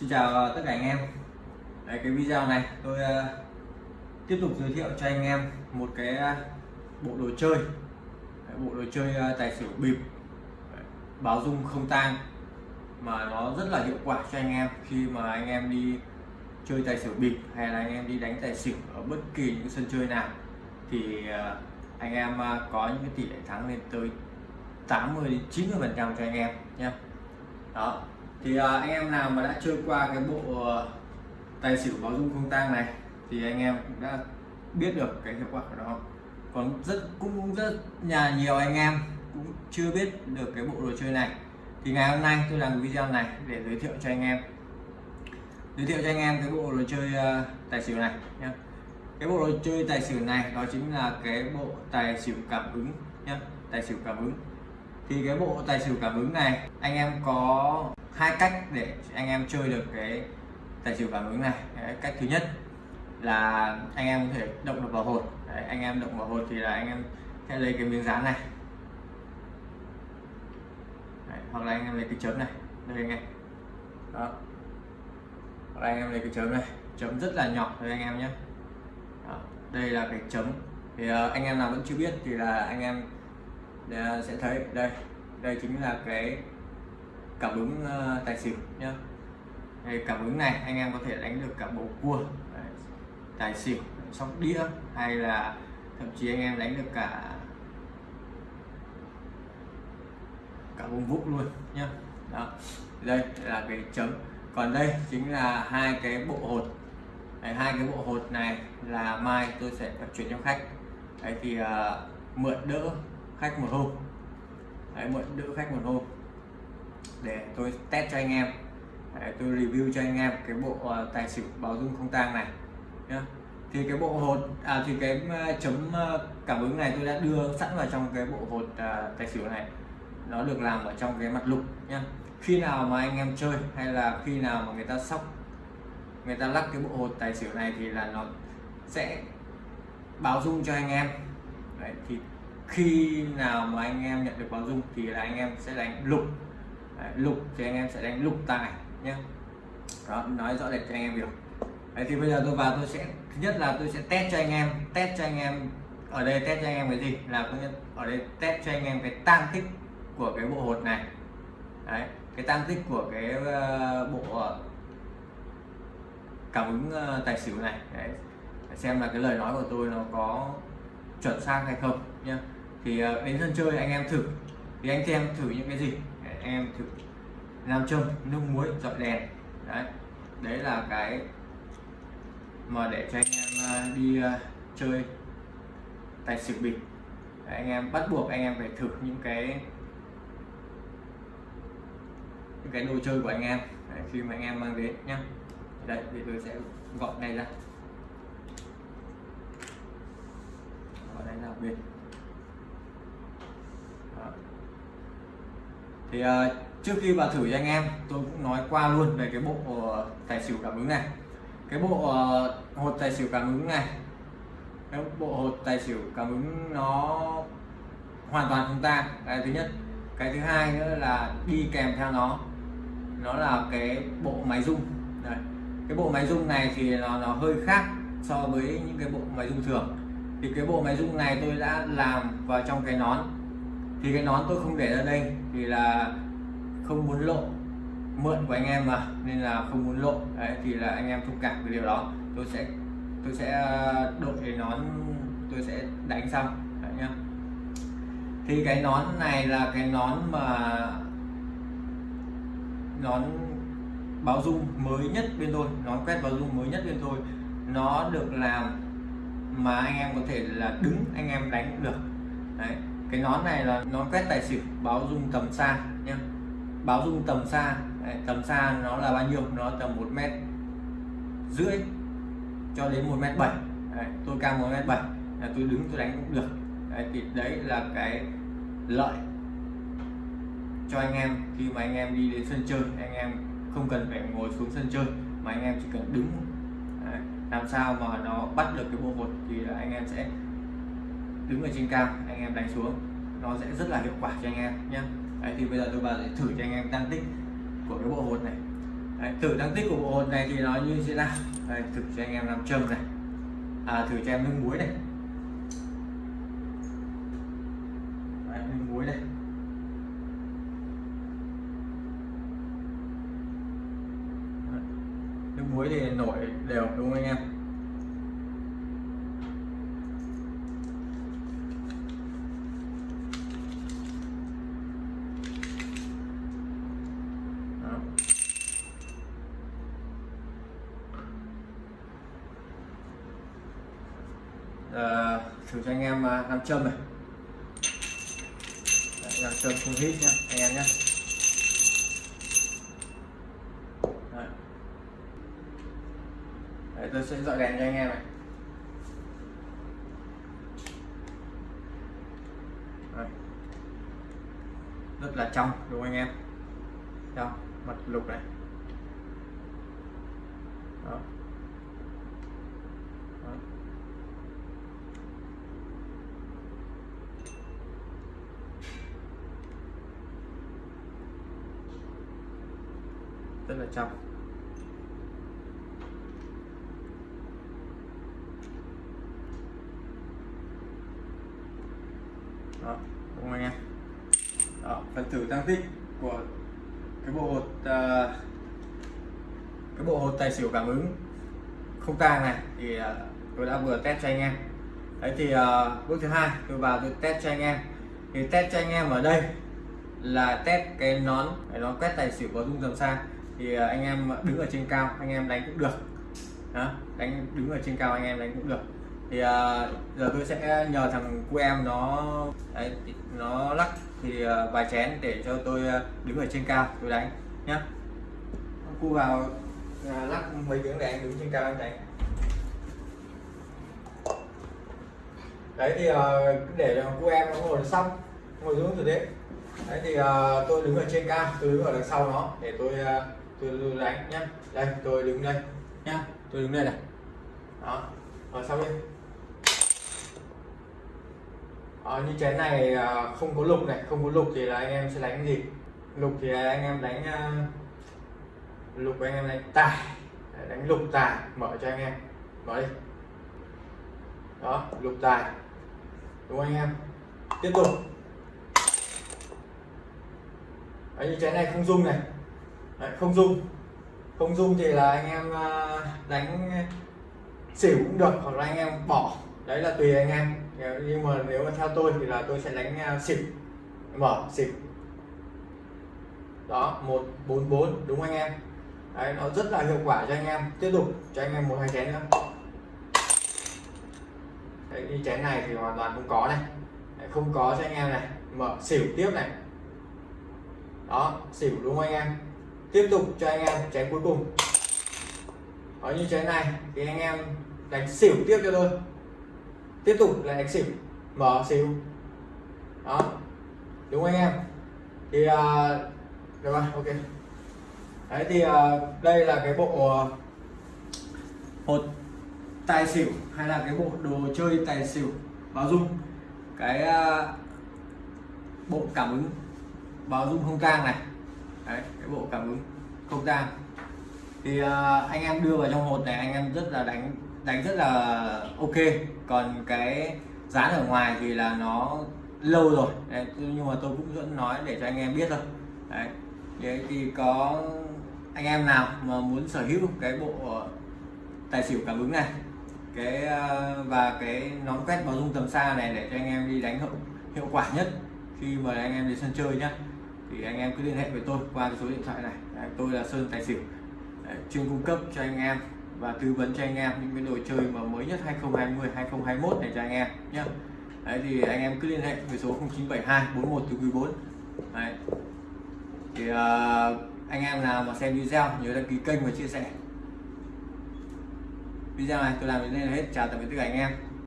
Xin chào ờ, tất cả anh em. Đấy, cái video này tôi uh, tiếp tục giới thiệu cho anh em một cái uh, bộ đồ chơi. Đấy, bộ đồ chơi uh, tài xỉu bịp. Đấy, báo dung không tang mà nó rất là hiệu quả cho anh em khi mà anh em đi chơi tài xỉu bịp hay là anh em đi đánh tài xỉu ở bất kỳ những sân chơi nào. Thì uh, anh em uh, có những cái tỷ lệ thắng lên tới 80 đến 90 phần trăm cho anh em nhé. Đó thì uh, anh em nào mà đã chơi qua cái bộ uh, tài xỉu báo dung không tang này thì anh em cũng đã biết được cái hiệu quả của nó. Còn rất cũng rất nhà nhiều anh em cũng chưa biết được cái bộ đồ chơi này. Thì ngày hôm nay tôi làm video này để giới thiệu cho anh em. Giới thiệu cho anh em cái bộ đồ chơi uh, tài xỉu này nhé cái bộ đồ chơi tài xỉu này đó chính là cái bộ tài xỉu cảm ứng nhé tài xỉu cảm ứng. Thì cái bộ tài xỉu cảm ứng này anh em có hai cách để anh em chơi được cái tài xỉu cảm ứng này. Đấy, cách thứ nhất là anh em có thể động được vào hột. Đấy, anh em động vào hột thì là anh em sẽ lấy cái miếng dán này. Đấy, hoặc là anh em lấy cái chấm này. Đây anh em. Đó. Hoặc là anh em lấy cái chấm này. Chấm rất là nhỏ thôi anh em nhé. Đó. đây là cái chấm. Thì uh, anh em nào vẫn chưa biết thì là anh em ờ, sẽ thấy. Đây đây chính là cái cảm ứng uh, tài xỉu nhá. Đây, cảm ứng này anh em có thể đánh được cả bầu cua Đấy, tài xỉu sóc đĩa hay là thậm chí anh em đánh được cả cả bông vúc luôn nhá. Đó đây là cái chấm. Còn đây chính là hai cái bộ hột. Đấy, hai cái bộ hột này là mai tôi sẽ vận chuyển cho khách. Đấy thì uh, mượn đỡ khách một hôm. Đấy, mượn đỡ khách một hôm để tôi test cho anh em. Đấy, tôi review cho anh em cái bộ uh, tài xỉu báo dung không tang này nhá. Thì cái bộ hột à thì cái ờ, chấm ờ, cảm ứng này tôi đã đưa sẵn vào trong cái bộ hột à, tài xỉu này. Nó được làm ở trong cái mặt lục nhá. Khi nào mà anh em chơi hay là khi nào mà người ta sóc người ta lắc cái bộ hột tài xỉu này thì là nó sẽ báo dung cho anh em. Đấy, thì khi nào mà anh em nhận được báo dung thì là anh em sẽ đánh lục. Đấy, lục thì anh em sẽ đánh lục tài nhé đó nói rõ rệt cho anh em hiểu Đấy, thì bây giờ tôi vào tôi sẽ thứ nhất là tôi sẽ test cho anh em test cho anh em ở đây test cho anh em cái gì? Là có nhất ở đây test cho anh em cái tăng tích của cái bộ hột này. Đấy, cái tăng tích của cái uh, bộ ờ, cảm ứng uh, tài xỉu này. Đấy, xem là cái lời nói của tôi nó có chuẩn xác hay không nhé thì uh, đến sân chơi anh em thử. Thì anh em thử những cái gì? Em thử làm châm nước muối dọi đèn. Đấy đấy là cái mà để cho anh em à, đi à, chơi tài xỉu bịp anh em bắt buộc anh em phải thử những cái những cái đồ chơi của anh em. Đấy, khi mà anh em mang đến nhá. Đây thì tôi sẽ gọn này ra. Gọn này ra bên. Đó thì uh, trước khi vào thử cho anh em tôi cũng nói qua luôn về cái bộ uh, tài xỉu cảm ứng này. Cái bộ uh, hột tài xỉu cảm ứng này cái bộ hột tài xỉu cảm ứng nó hoàn toàn không ta cái thứ nhất. Cái thứ hai nữa là đi kèm theo nó. Nó là cái bộ máy rung. Đây. cái bộ máy rung này thì nó, nó hơi khác so với những cái bộ máy rung thường. Thì cái bộ máy rung này tôi đã làm vào trong cái nón thì cái nón tôi không để ra đây thì là không muốn lộ. Mượn của anh em mà, nên là không muốn lộ. Đấy, thì là anh em thông cảm về điều đó. Tôi sẽ tôi sẽ ờ, đội cái nón tôi sẽ đánh xong. Đấy nhá. Thì cái nón này là cái nón mà nón báo dung mới nhất bên tôi. Nón quét báo dung mới nhất bên tôi. Nó được làm mà anh em có thể là đứng, anh em đánh cũng được. Đấy cái nón này là nón quét tài xỉu báo dung tầm xa nhé báo dung tầm xa đấy, tầm xa nó là bao nhiêu? Nó tầm một mét rưỡi cho đến một mét bảy. Tôi cao một mét bảy là tôi đứng tôi đánh cũng được. Đấy, thì đấy là cái lợi cho anh em khi mà anh em đi đến sân chơi. Anh em không cần phải ngồi xuống sân chơi mà anh em chỉ cần đứng đấy, làm sao mà nó bắt được cái bộ hột thì anh em sẽ đứng ở trên cao anh em đánh xuống nó sẽ rất là hiệu quả cho anh em nhé Đấy, thì bây giờ tôi vào để thử cho anh em tăng tích của cái bộ hột này. Đấy, thử tăng tích của bộ hột này thì nó như thế nào? Đấy, thử cho anh em làm châm này. À, thử cho em nước muối này. Đấy, nước muối này. Nước muối thì nổi đều đúng không anh em Đó. Ờ, thử cho anh em à, nam châm này nam châm không hít nhá anh em nhé Đấy. Đấy, tôi sẽ dọi đèn cho anh em này Đấy. rất là trong đúng không anh em trong mặt lục này. Đó. rất là trong đó đúng không anh em? Đó phần thử tăng tích của cái bộ hột uh, cái bộ hột tài xỉu cảm ứng không tang này thì uh, tôi đã vừa test cho anh em. Đấy thì uh, bước thứ hai tôi vào tôi test cho anh em. Thì test cho anh em ở đây là test cái nón cái nón quét tài xỉu có rung tầm xa thì à, anh em đứng ở trên cao anh em đánh cũng được. Đó, đánh đứng ở trên cao anh em đánh cũng được. Thì à, giờ tôi sẽ nhờ thằng cu em nó đấy, nó lắc thì à, vài chén để cho tôi đứng ở trên cao tôi đánh nhá. Cu vào lắc mấy tiếng để anh đứng trên cao anh đánh. Đấy thì để cu em nó ngồi xong ngồi xuống rồi đấy đấy thì tôi đứng ở trên cao tôi đứng ở đằng sau nó để tôi tôi, đánh nhá. Đây tôi đứng đây nhá. Tôi đứng đây này. Đó. Rồi sau đây ở như chén này ờ, không có lục này. Không có lục thì là anh em sẽ đánh gì? Lục thì anh em đánh ờ, lục anh em đánh tài. Đánh lục tài. Mở cho anh em. Mở đi. Đó lục tài. Đúng không anh em? Tiếp tục. Đấy, như chén này không dung này. Đấy, không dung. Không dung thì là anh em à, đánh xỉu cũng được hoặc là anh em bỏ. Đấy là tùy anh em. Nhưng mà nếu mà theo tôi thì là tôi sẽ đánh à, xỉu. Mở xỉu. Đó một bốn bốn đúng anh em. Đấy nó rất là hiệu quả cho anh em. Tiếp tục cho anh em một hai chén nữa. Đấy, như chén này thì hoàn toàn không có này. Đấy, không có cho anh em này. Mở xỉu tiếp này. Đó xỉu đúng không anh em? Tiếp tục cho anh em chén cuối cùng. Đó như chén này thì anh em đánh xỉu tiếp cho tôi tiếp tục là đánh xỉu. Mở xỉu. Đó. Đúng anh em? Thì uh, được rồi ok. Đấy thì uh, đây là cái bộ uh, hột tài xỉu hay là cái bộ đồ chơi tài xỉu báo dung. Cái uh, bộ cảm ứng báo dung không tang này đấy cái bộ cảm ứng không gian. Thì uh, anh em đưa vào trong hột này anh em rất là đánh đánh rất là ok. Còn cái dán ở ngoài thì là nó lâu rồi. Đấy, nhưng mà tôi cũng vẫn nói để cho anh em biết thôi. Đấy, đấy thì có anh em nào mà muốn sở hữu cái bộ tài xỉu cảm ứng này cái ờ, và cái nón quét báo dung tầm xa này để cho anh em đi đánh hiệu, hiệu quả nhất khi mà anh em đi sân chơi nhá thì anh em cứ liên hệ với tôi qua cái số điện thoại này. Đấy, tôi là Sơn Tài Xỉu. Đấy, chuyên cung cấp cho anh em và tư vấn cho anh em những cái đồ chơi mà mới nhất 2020 2021 này cho anh em nhé đấy thì anh em cứ liên hệ với số 0972 41 từ quý 4 đấy. thì uh, anh em nào mà xem video nhớ đăng ký kênh và chia sẻ. Video này tôi làm đến đây là hết. Chào tạm biệt tất cả anh em.